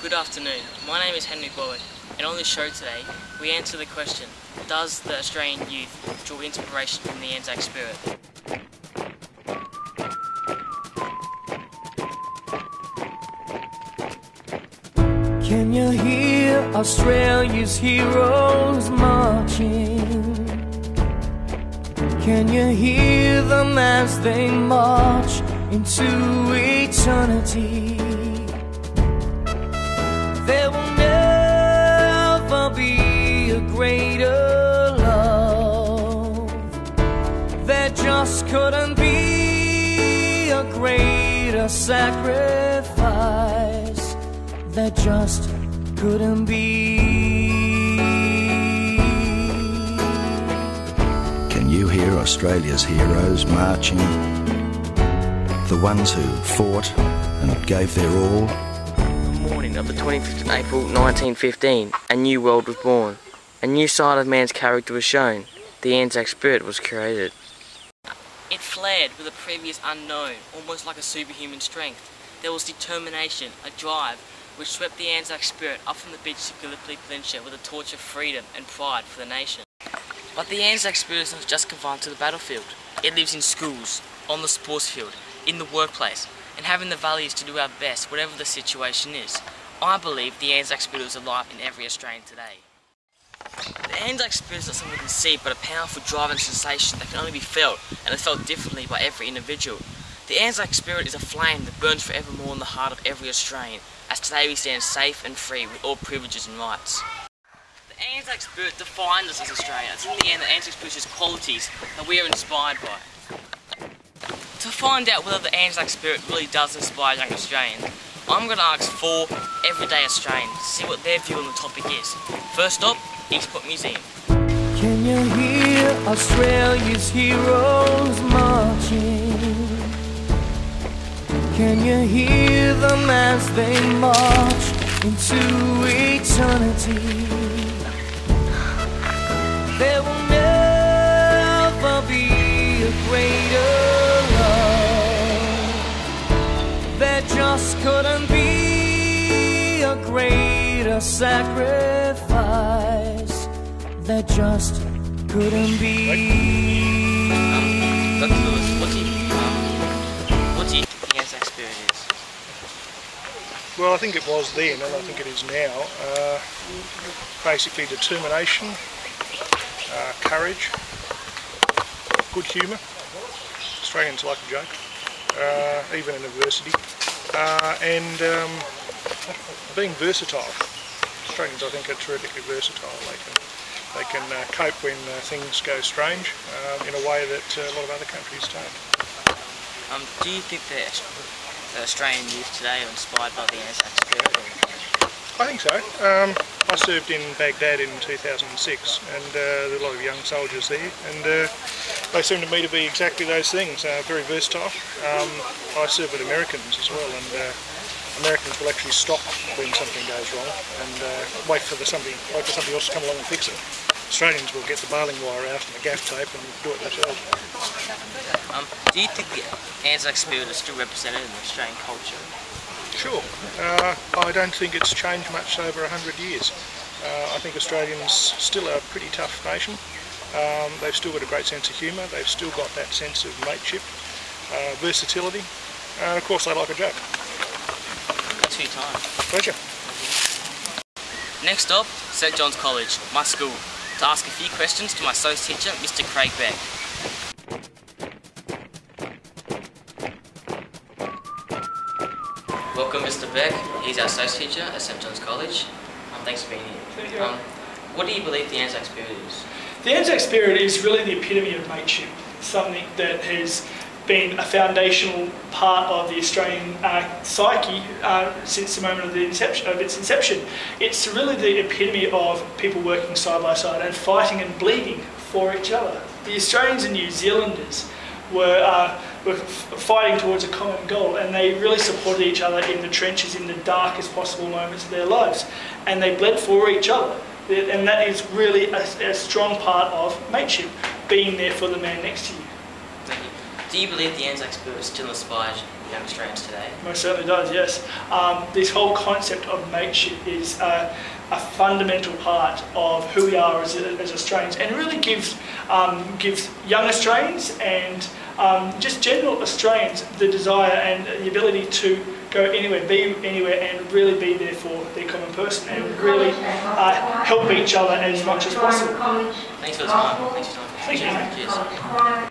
Good afternoon. My name is Henry Bowen, and on this show today, we answer the question Does the Australian youth draw inspiration from the Anzac spirit? Can you hear Australia's heroes marching? Can you hear them as they march into eternity? There will never be a greater love. There just couldn't be a greater sacrifice. There just couldn't be. Can you hear Australia's heroes marching? The ones who fought and gave their all? Of the 25th of April 1915, a new world was born. A new side of man's character was shown. The Anzac spirit was created. It flared with a previous unknown, almost like a superhuman strength. There was determination, a drive, which swept the Anzac spirit up from the beach to Gallipoli Peninsula with a torch of freedom and pride for the nation. But the Anzac spirit is not just confined to the battlefield. It lives in schools, on the sports field, in the workplace, and having the values to do our best whatever the situation is. I believe the Anzac spirit is alive in every Australian today. The Anzac spirit is not something we can see, but a powerful driving sensation that can only be felt, and is felt differently by every individual. The Anzac spirit is a flame that burns forevermore in the heart of every Australian, as today we stand safe and free with all privileges and rights. The Anzac spirit defines us as Australians. In the end, the Anzac spirit is qualities that we are inspired by. To find out whether the Anzac spirit really does inspire young Australians, I'm going to ask four everyday Australians to see what their view on the topic is. First up, Eastport Museum. Can you hear Australia's heroes marching? Can you hear them as they march into eternity? There will greater sacrifice. that just couldn't be. Anzac? Well, I think it was then, and I think it is now. Uh, basically, determination, uh, courage, good humour. Australians like a joke, uh, even in adversity, uh, and um, being versatile. Australians, I think, are terrifically versatile. They can they can uh, cope when uh, things go strange um, in a way that uh, a lot of other countries don't. Um, do you think that the Australian youth today are inspired by the Anzac spirit? I think so. Um, I served in Baghdad in 2006 and uh, there were a lot of young soldiers there and uh, they seem to me to be exactly those things, uh, very versatile. Um, I served with Americans as well and uh, Americans will actually stop when something goes wrong and uh, wait for the something wait for somebody else to come along and fix it. Australians will get the baling wire out and the gaff tape and do it themselves. Um, do you think the Anzac spirit is still represented in the Australian culture? Sure. Uh, I don't think it's changed much over 100 years. Uh, I think Australians still are a pretty tough nation. Um, they've still got a great sense of humour, they've still got that sense of mateship, uh, versatility, and of course they like a joke. Thanks for your time. Pleasure. Next up, St John's College, my school, to ask a few questions to my associate teacher, Mr Craig Beck. Welcome Mr Beck, he's our associate teacher at St John's College. Um, thanks for being here. Um, what do you believe the Anzac spirit is? The Anzac spirit is really the epitome of mateship, something that has been a foundational part of the Australian uh, psyche uh, since the moment of, the inception, of its inception. It's really the epitome of people working side by side and fighting and bleeding for each other. The Australians and New Zealanders were, uh, were fighting towards a common goal and they really supported each other in the trenches in the darkest possible moments of their lives and they bled for each other and that is really a, a strong part of mateship, being there for the man next to you. Do you believe the Anzac spirit still inspires young Australians today? Most certainly does, yes. Um, this whole concept of mateship is a, a fundamental part of who we are as, as Australians and really gives, um, gives young Australians and um, just general Australians the desire and the ability to go anywhere, be anywhere and really be there for their common person and really uh, help each other as much as possible. Thanks for the time. Thanks for your time. Thank you. Cheers.